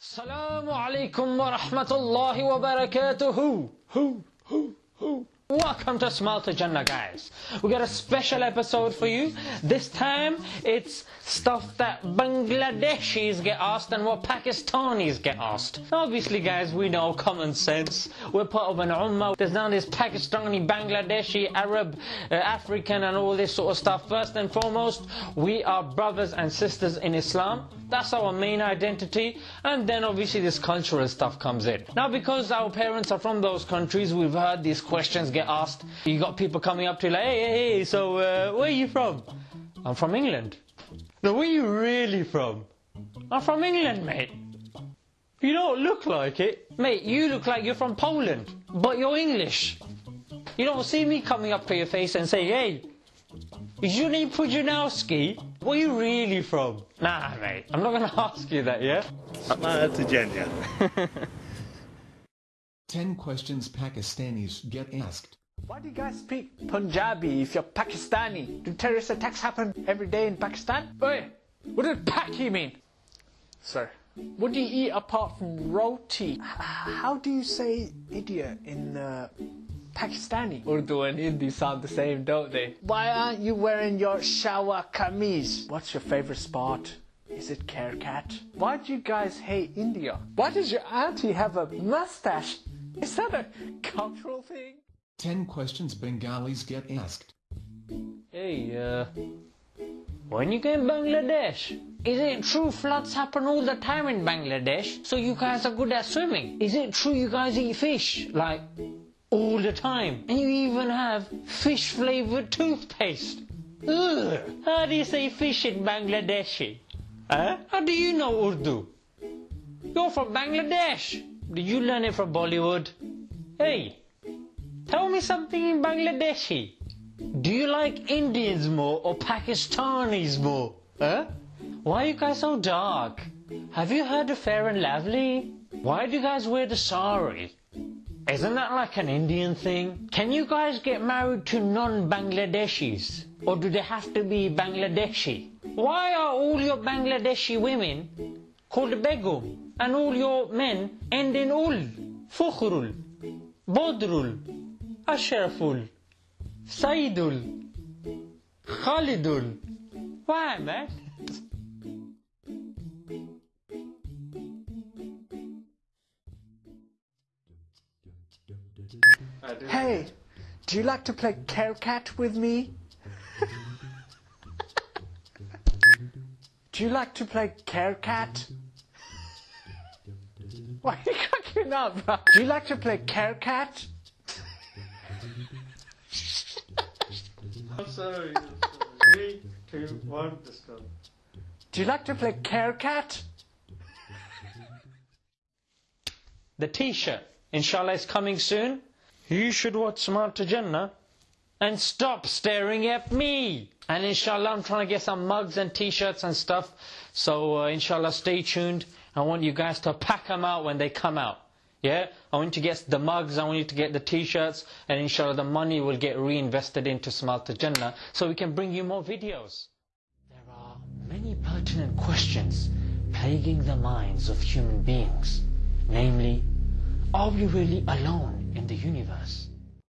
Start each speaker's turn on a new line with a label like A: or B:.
A: السلام عليكم ورحمة الله وبركاته. هو هو هو. Welcome to Smile to Jannah guys. We got a special episode for you. This time it's stuff that Bangladeshis get asked and what Pakistanis get asked. Obviously guys we know common sense. We're part of an ummah. There's now this Pakistani, Bangladeshi, Arab, uh, African and all this sort of stuff. First and foremost we are brothers and sisters in Islam. That's our main identity. And then obviously this cultural stuff comes in. Now because our parents are from those countries, we've heard these questions get asked. You got people coming up to you like, hey, hey, hey, so uh, where are you from? I'm from England. No, where are you really from? I'm from England, mate. You don't look like it. Mate, you look like you're from Poland, but you're English. You don't see me coming up to your face and say, hey, is your name Pujanowski? Where are you really from? Nah, mate, I'm not going to ask you that, yeah?
B: Smile to Jannah.
C: 10 questions Pakistanis get asked.
D: Why do you guys speak Punjabi if you're Pakistani? Do terrorist attacks happen every day in Pakistan? Wait, what does Paki mean? Sir, what do you eat apart from roti? How do you say idiot in uh, Pakistani? Urdu and Hindi sound the same, don't they? Why aren't you wearing your shalwar kameez? What's your favorite sport? Is it Kerkat? Why do you guys hate India? Why does your auntie have a mustache? Is that a cultural thing?
C: 10 questions Bengalis get asked.
A: Hey, uh, when you go in Bangladesh, is it true floods happen all the time in Bangladesh? So you guys are good at swimming? Is it true you guys eat fish, like, all the time? And you even have fish flavored toothpaste? Ugh! How do you say fish in Bangladeshi? Huh? How do you know Urdu? You're from Bangladesh. Did you learn it from Bollywood? Hey, tell me something in Bangladeshi. Do you like Indians more or Pakistanis more? Huh? Why are you guys so dark? Have you heard of Fair and Lovely? Why do you guys wear the sari? Isn't that like an Indian thing? Can you guys get married to non-Bangladeshis? Or do they have to be Bangladeshi? Why are all your Bangladeshi women called Begum and all your men end in ul, Fukhrul, Bodrul, Ashraful, Saidul, Khalidul? Why, man?
D: Hey, do you like to play Care Cat with me? do you like to play Care Cat? Why are you cracking up, bro? Do you like to play Kerkat?
E: I'm sorry. Three, two, one.
D: Do you like to play care cat?
A: The t-shirt, inshallah, is coming soon. You should watch Smart to Jannah and stop staring at me. And inshallah, I'm trying to get some mugs and t-shirts and stuff. So uh, inshallah, stay tuned. I want you guys to pack them out when they come out. Yeah? I want you to get the mugs, I want you to get the t-shirts, and inshallah the money will get reinvested into Smart to Jannah so we can bring you more videos. There are many pertinent questions plaguing the minds of human beings. Namely, are we really alone in the universe?